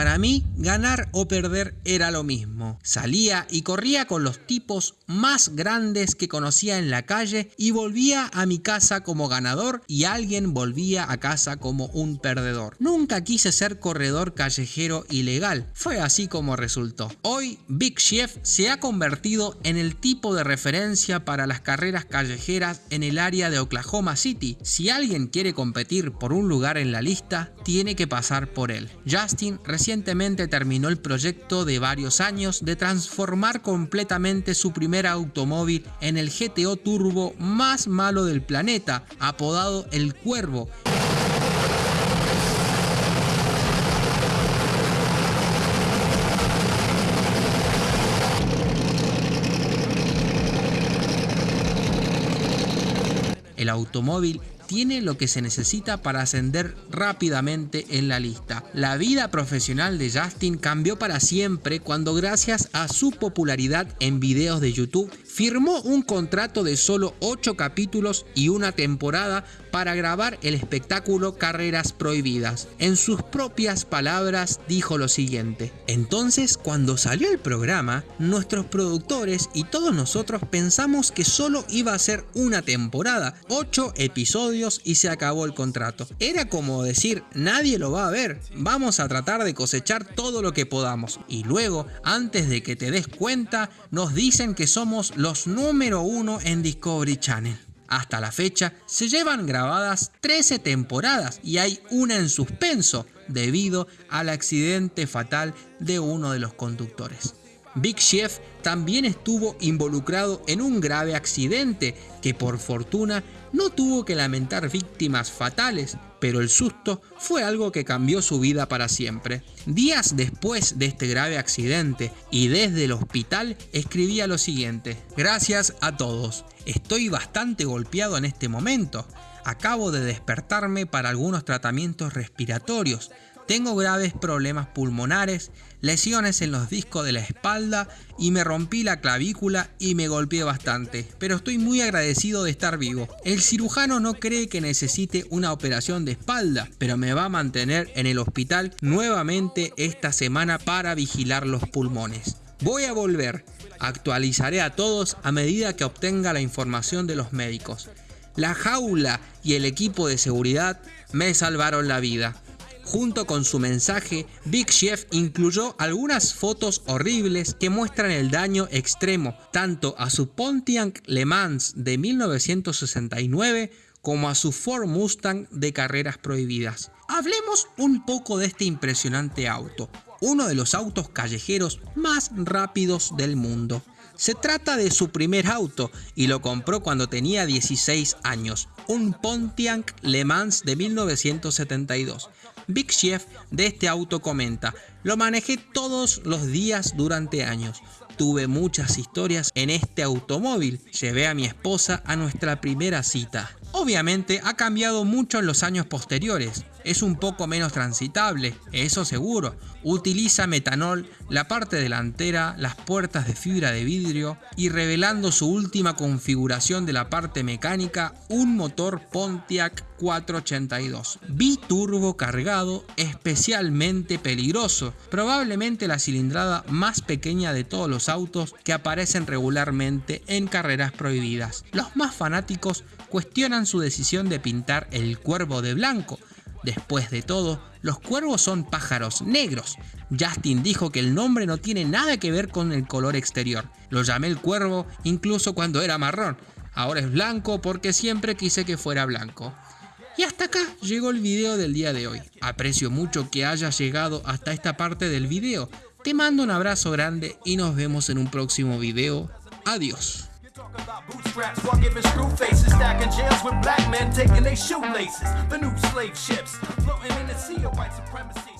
Para mí, ganar o perder era lo mismo. Salía y corría con los tipos más grandes que conocía en la calle y volvía a mi casa como ganador y alguien volvía a casa como un perdedor. Nunca quise ser corredor callejero ilegal, fue así como resultó. Hoy Big Chef se ha convertido en el tipo de referencia para las carreras callejeras en el área de Oklahoma City. Si alguien quiere competir por un lugar en la lista, tiene que pasar por él. Justin recientemente terminó el proyecto de varios años de transformar completamente su primer automóvil en el GTO Turbo más malo del planeta, apodado El Cuervo. El automóvil tiene lo que se necesita para ascender rápidamente en la lista. La vida profesional de Justin cambió para siempre cuando gracias a su popularidad en videos de YouTube firmó un contrato de solo 8 capítulos y una temporada para grabar el espectáculo Carreras Prohibidas. En sus propias palabras dijo lo siguiente, entonces cuando salió el programa, nuestros productores y todos nosotros pensamos que solo iba a ser una temporada, 8 episodios y se acabó el contrato. Era como decir, nadie lo va a ver, vamos a tratar de cosechar todo lo que podamos. Y luego, antes de que te des cuenta, nos dicen que somos los número uno en Discovery Channel. Hasta la fecha se llevan grabadas 13 temporadas y hay una en suspenso debido al accidente fatal de uno de los conductores. Big Chef también estuvo involucrado en un grave accidente que por fortuna no tuvo que lamentar víctimas fatales, pero el susto fue algo que cambió su vida para siempre. Días después de este grave accidente y desde el hospital escribía lo siguiente, gracias a todos, estoy bastante golpeado en este momento, acabo de despertarme para algunos tratamientos respiratorios, tengo graves problemas pulmonares, lesiones en los discos de la espalda y me rompí la clavícula y me golpeé bastante, pero estoy muy agradecido de estar vivo. El cirujano no cree que necesite una operación de espalda, pero me va a mantener en el hospital nuevamente esta semana para vigilar los pulmones. Voy a volver, actualizaré a todos a medida que obtenga la información de los médicos. La jaula y el equipo de seguridad me salvaron la vida. Junto con su mensaje, Big Chef incluyó algunas fotos horribles que muestran el daño extremo tanto a su Pontiac Le Mans de 1969 como a su Ford Mustang de carreras prohibidas. Hablemos un poco de este impresionante auto, uno de los autos callejeros más rápidos del mundo. Se trata de su primer auto y lo compró cuando tenía 16 años, un Pontiac Le Mans de 1972. Big Chef de este auto comenta, lo manejé todos los días durante años. Tuve muchas historias en este automóvil. Llevé a mi esposa a nuestra primera cita. Obviamente ha cambiado mucho en los años posteriores. Es un poco menos transitable, eso seguro. Utiliza metanol, la parte delantera, las puertas de fibra de vidrio y revelando su última configuración de la parte mecánica, un motor Pontiac 482. Biturbo cargado, especialmente peligroso, probablemente la cilindrada más pequeña de todos los autos que aparecen regularmente en carreras prohibidas. Los más fanáticos cuestionan su decisión de pintar el cuervo de blanco. Después de todo, los cuervos son pájaros negros. Justin dijo que el nombre no tiene nada que ver con el color exterior. Lo llamé el cuervo incluso cuando era marrón. Ahora es blanco porque siempre quise que fuera blanco. Y hasta acá llegó el video del día de hoy. Aprecio mucho que hayas llegado hasta esta parte del video. Te mando un abrazo grande y nos vemos en un próximo video. Adiós. Stacking jails with black men taking their shoelaces. The new slave ships floating in the sea of white supremacy.